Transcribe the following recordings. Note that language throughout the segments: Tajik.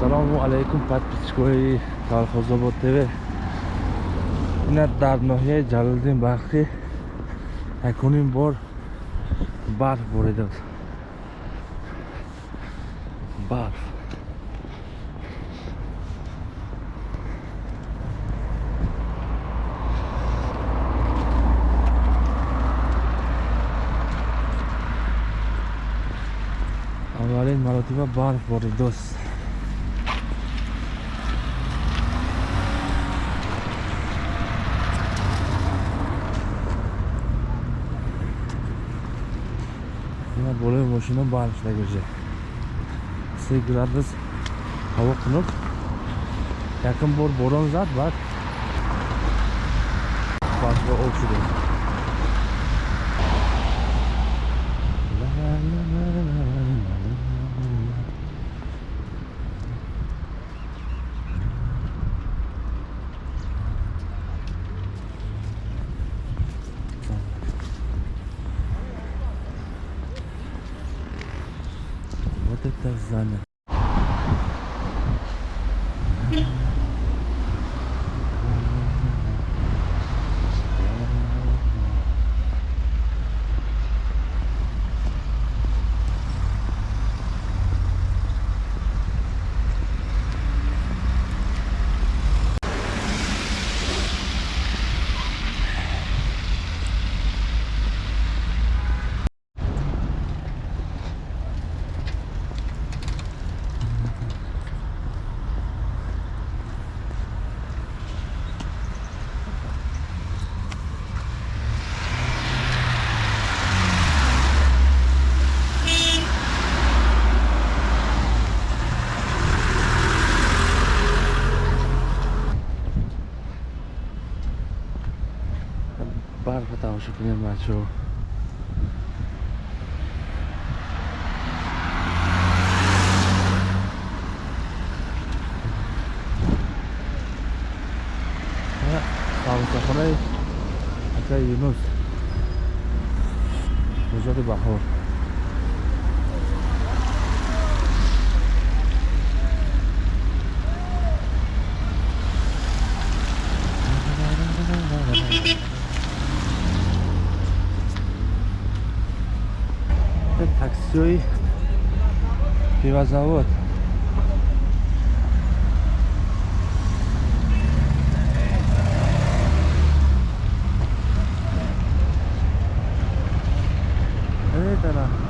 ассалому алайкум подписчикои колхозобод тв ина дар ноҳияи ҷалолиддин бахтӣ якунин бор барф боридааст барф аввалин маротиба барф боридааст ина болои boleh mashina barishlagicha sevgilar biz havo qilib yaqin bor boramiz albatta boshqa o'xshaydi qiziqarli Тоже примерно чего. Yunus. Uzatı bakıyor. все, и пивозавод. Это нахуй.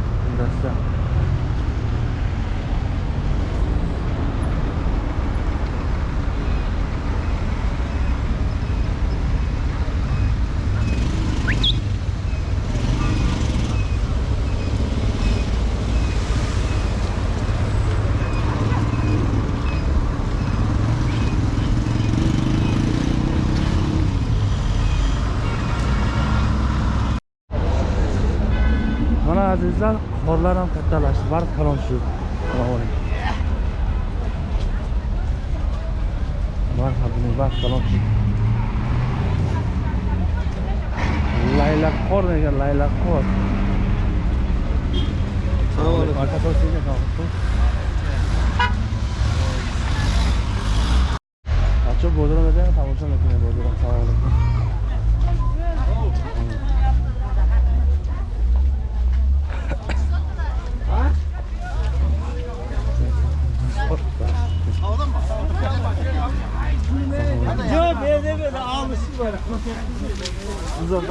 Azizlar qorlar ham kattalashdi barq kalon tushib barq barq kalon tushib laylaqor degan laylaqor Assalomu alaykum. Aka to'singga qolibdi. Acho bozorga bering, tomosha qiling bozorga. Assalomu alaykum. Yok böyle böyle almışsın böyle.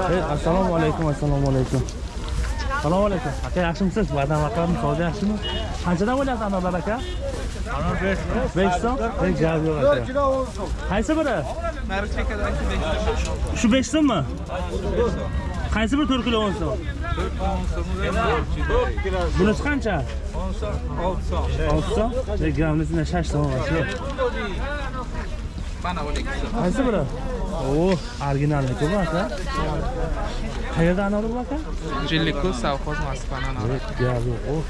Hey, assalomu alaykum, assalomu alaykum. Assalomu alaykum. Aka yaxshimisiz? Va'dan vaqadim savdo yaxshimi? Qanchadan bo'lyapti anorlar aka? Ana 5 5 so'm? Ey, gap yo'q aka. kilo olsun. Qaysi biri? Çekeden ki 5 Shu 5 so'mmi? 4 10 so'm? bunisi qancha? Olti so'm olti so'm 6 shash so'm mana o'n ikki qaysi biri? O'h, o originalniku bu aka qayerdan anor bu aka? Jillikku savxoz moskvani anori oh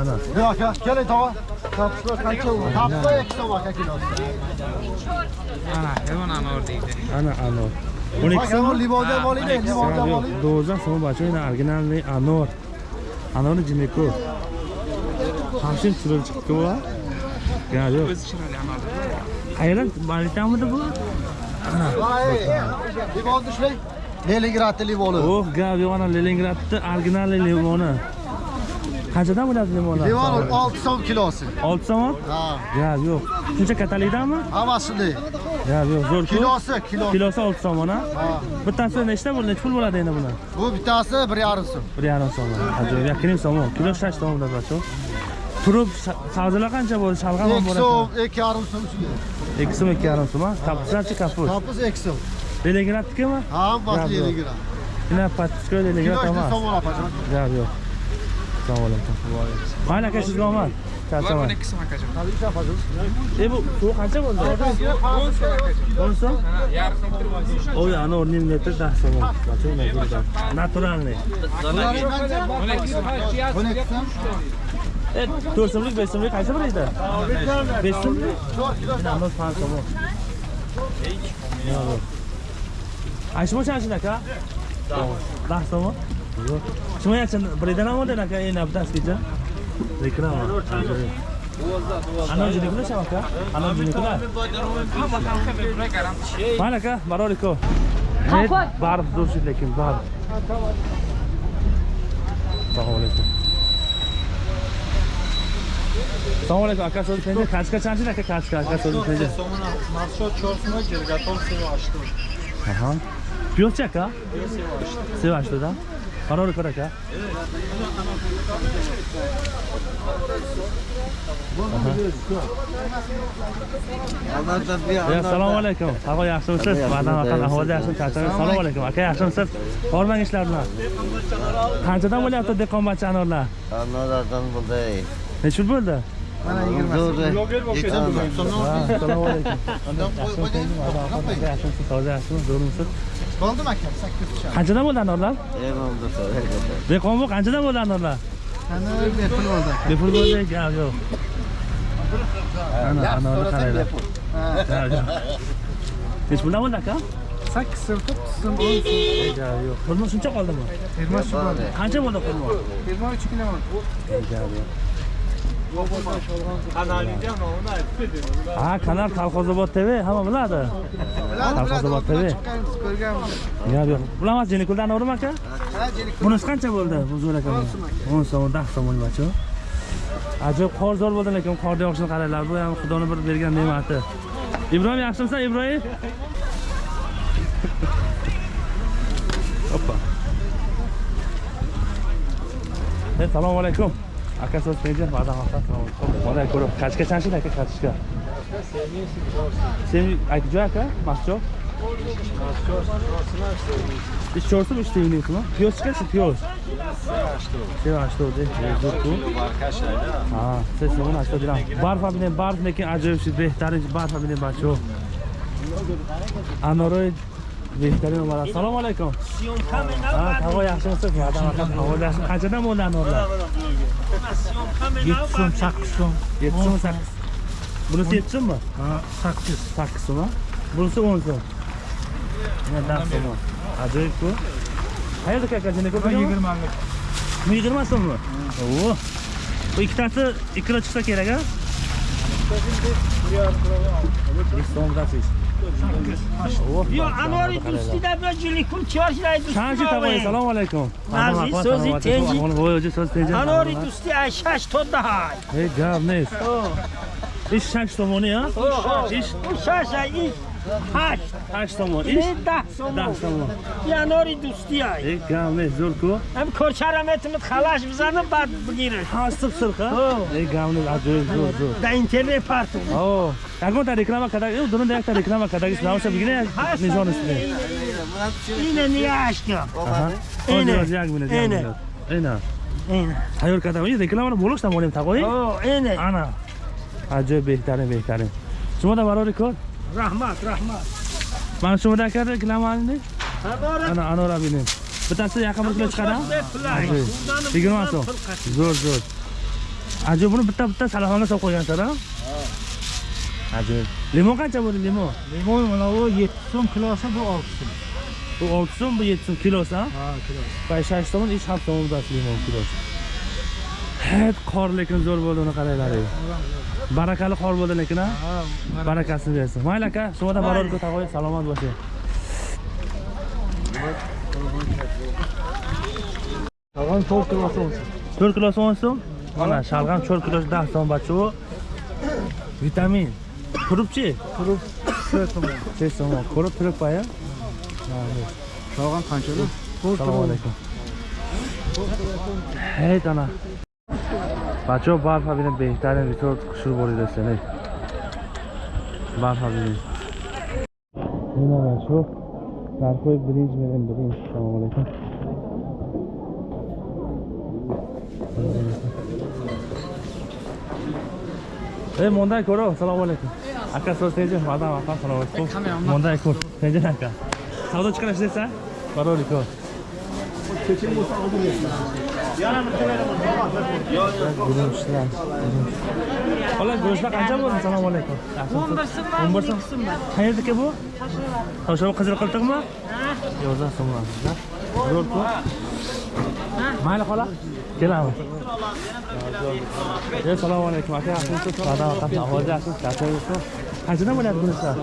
ana. Bu aka kelay tog'a. Kartoshka qancha kartoshka ikki so'm aka kilosi ana bu anor deydi. Ana ana. 12 لیواده والیده لیواده والیده 12 سوم بچه این ارگنال نی انار انار جمیکو همشین چرا چکتو با یا یا ایران بالیتا مده بو لیواده شلی Leningrad limoni. Oh, gap yo'g'ona Leningradda original limoni. Qanchadan limonlar? Limon 6 so'm kilosi. 6 so'm? Ha. Gap yo'q. Shuncha katalikdanmi? Ha, shunday. Ya, yo'q, zo'r kilosi, kilo. Kilosi 6 so'm mana. Bittasi nechta bo'ldi? Necha pul bo'ladi endi buni? Bu bittasi 1.5 so'm. 1.5 so'm. Ajoyib, yakinim so'm. Kilo 6 so'm bo'ladi Turib sabzilar qancha bo'ldi? Shalg'am ham bo'ladi. 2 so'm, 2.5 so'm ichiga. 2 so'm, 2.5 so'm. Kapuslarchi kapus. Kapus 2 so'm. Telegramnikimi? Ha, bas Telegram. Shuna patishka Telegram. Kilo 2 so'm bo'ladi, pajon. Ya, yo'q. Sağ olun. Aynen kaçırdı ama. So'm akajon e bu suv qancha bo'ldi o'n so'm yarqin bitirib oy ana o'rnim litr dah so'm naturalniy o'n ikki so'm Buni 2 so'm. e to'rt so'mlik besh so'mlik qaysi biri edi besh so'mlik 4 kilo. Ano pan so'm ayshi boshlanishini aka dah so'm yo'q shima yachin biridan ham oldi aka endi bittasigacha reklama ana jiniklar shama aka ana jiniklar mayli aka baroriko barib durshid lekin barib assalomu alaykum assalomu alaykum aka so'zi penja kachka chanchin aka kachka aka so'zi penja Marshal 4 so'm, gergaton 7.8. aha piyozchi aka sevashto'da baroriko aka Ya, assalomu alaykum. Havo yaxshimisiz? Vatan vatan ahvoli yaxshimi? Charchagan. Assalomu alaykum. Aka yaxshimisiz? Bormang ishlar bilan. Qanchadan bo'lyapti dehqonbachcha anorlar? Anlardan bulday. Necha pul bo'ldi? Mana 20 so'm. Ha, Assalomu alaykum. Yaxshimisiz? Toza yaxshimi? Zo'rmisiz? bo'ldi aka, 8 ushab qanchadan bo'ldi anorlar? Dehqon bu qanchadan bo'ldi anorlar? Qani, bepul bo'ldi bepul bo'ldi yo'q ana anorni qaranglar nechi puldan bo'ldi aka? Sakkiz so'm to'qqiz so'm o'n so'm. Yo'q. Pulmi shuncha qoldimi? Yigirma uch qancha bo'ldi pulmi yigirma uch kilo bo'ldi Gap yo'q. Ha, kanal Kolxozobod TV hamma biladi. Kolxozobod TV. Ko'rganmiz. Gap yo'q. Bilamas Jenikuldan o'rma aka? Ha. Bunisi qancha bo'ldi? Bu zo'r aka. 10 so'm, 10 so'm bo'lmachu. Ajoyib qor zo'r bo'ldi lekin qorda yog'ishini qaranglar. Bu ham Xudoning bir bergan ne'mati. Ibrohim yaxshimisan, Ibrohim? Hoppa. Hey, assalomu alaykum. Aka so'z penja, ba'da hafta assalomu alaykum. Mana ko'rib, qachga chanshida aka qachga. Sen aytjoy aka, mascho. Ish cho'rsim ish teyinliysizmi? Piyoz chiqarsa piyoz. Seva что де, зурку. Ha, siz buni ashto diram. Barfa bilan barf lekin ajoyib shu behtarin barfa bilan bacho. Anoroy behtarin omad. Assalomu alaykum. Ha, havo yaxshimisiz? Va'da vaqt havo yaxshi. Qanchadan bo'ldi anorlar? 7 so'm, 8 so'm. 7 so'm 8. Bunisi 7 so'mmi? Ha, 8. 8 so'm. Bunisi 10 so'm. Mana 10 so'm. Ajoyib-ku. Qayerda kakajini ko'p? 20 lik. Bu 20 so'mmi? Oo. Bu ikkitasi 2 kilo chiqsa kerak a? 2 so'm dasiz. Oo. Yo, anori do'stida bir jilikun chorjlay Chanchi tavoy, assalomu alaykum. Nazi, so'zi tenji. Voy, so'z tenji. Anori do'sti ashash to'da hay. Ey, gavnes. Ish 8 so'moni a? Ish Shasha ish hash. 8 so'mon. Ne Ish dah 10 so'm. so'mon. Ya anori do'sti hay. Ey, gavnes, zo'r-ku. Hem korcharametimiz xalash bizani bad bugiri. Ha, sirq sirqa. Ey, gavnes, ajoyib, zo'r, zo'r. Da internet partu. О, какой-то реклама, когда, э, дурно да якта реклама, когда ги знал, чтобы гине не знал не. Ine niye aşkım? Ага. Эне. Ой, яг минут, Эне. яг минут. Эна. Ine. Hayır kadar, iyi reklamını bulursa molim takoy. O, ine. Haber Ana, Anor abinin. Bir tanesi yakın bir kilo çıkar ha. Acayip. Şuradanım Yigirma bundan so'm. pul kaç. Zo'r, zo'r. Acayip bunu bitta bitta salafanga solib qo'ygansan ha? Acayip. Limon qancha bo'ldi limon? Limon mana bu 7 so'm kilosi bu 6 so'm. Bu 6 so'm, bu 7 so'm kilosi ha? Ha, kilosi. Bay 6 so'm, ish 7 so'm da limon kilosi. Hep qor lekin zo'r bo'ldi uni qaranglar. Barakali qor bo'ldi lekin ha. Barakasini bersin. Mayli aka, shumadan baror ko'ta qo'ying, salomat bo'ling. Tag'in 4 kilosi olsun. 4 kilosi 10 so'm. Mana shalg'am 4 kilosi 10 so'm bachu. Vitamin. Turibchi? Turib 3 so'm. 3 so'm. Ko'rib turib qo'ying. Tag'in qanchada? 4 Assalomu alaykum. Hey ana. بچه ها برف ببینید بهترین ریتور کشور بریده سنه برف ببینید اینا بچه ها برف های بریج میریم بریم سلام علیکم ای مونده کرو سلام علیکم اکا سو سیجه مادم اکا سلام علیکم مونده کر سیجه اکا سودا چکنش دیسه برای ریکور چچه موسا آدم Xola go'shtlar qancha bo'ldi? Assalomu alaykum. 11 so'm. 11 so'm. Qayerdaki bu? Toshov qizil qiltiqmi? Yo'q, so'mlar. Zo'r-ku. Mayli xola. Kelamiz. Ey, assalomu alaykum. Aka? Madam aka, ahvol yaxshimisiz? Yaxshimisiz? Qanchadan bo'lyapti guruchlar?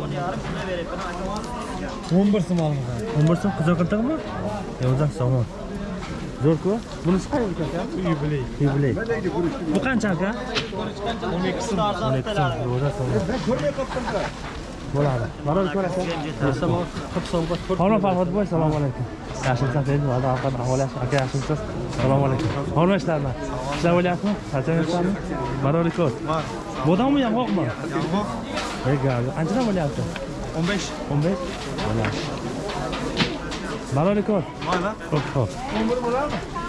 11 so'm olmoqda. 11 so'm qizil qiltiqmi? Yo'q, so'm. Zo'r-ku. Bunisi qayerda aka? Yubiley. Yubiley. Bu qancha aka? 12 so'm. 12 so'm. Yo'q, so'm. Bo'ladi. Baror ko'rasiz. Assalomu 40 so'mga Hormat Farhod boy, assalomu alaykum. Yaxshimisiz, tez va'da ovqat ahvol yaxshi. Aka yaxshimisiz? Assalomu alaykum. Hormat ishlarni. Ishlar bo'lyaptimi? Charchamayapsizmi? Baror ko'r. Bodammi yong'oqmi? Yong'oq Ey gaz, qanchadan bo'lyapti? 15. 15? Bo'ladi. Baror ko'r. Mayli. Xo'p, xo'p. 11 bo'ladimi?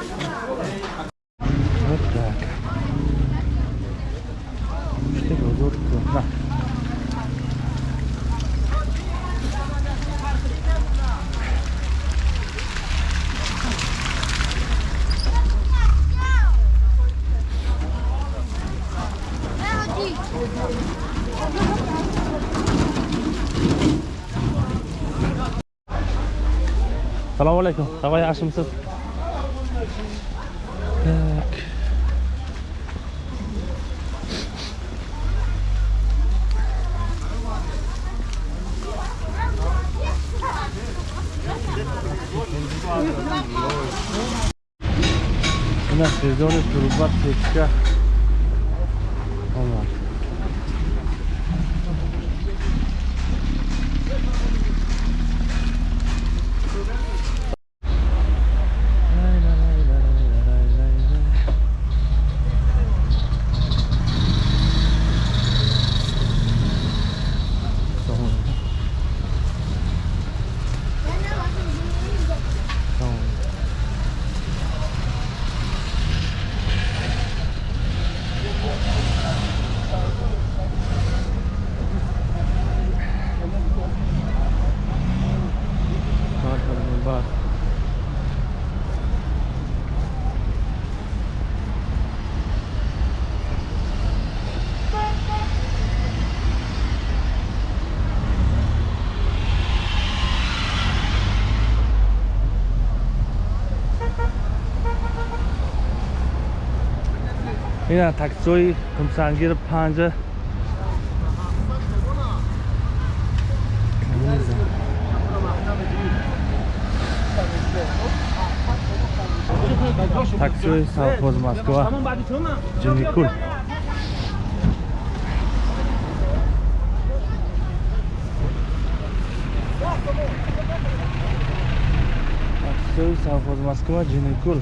السلام عليكم. هواي عشر مصر هنا في زون الكروبات في الكهف Мина таксои Кумсангир 5 таксои совхоз Москва. Джимикуль таксои совхоз Москва Джимикуль